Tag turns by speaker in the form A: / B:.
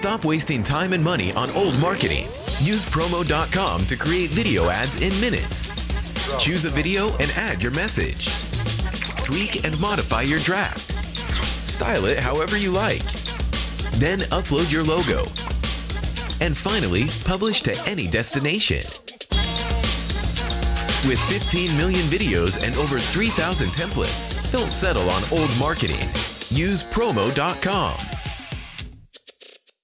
A: Stop wasting time and money on old marketing. Use promo.com to create video ads in minutes. Choose a video and add your message. Tweak and modify your draft. Style it however you like. Then upload your logo. And finally, publish to any destination. With 15 million videos and over 3,000 templates, don't settle on old marketing. Use promo.com.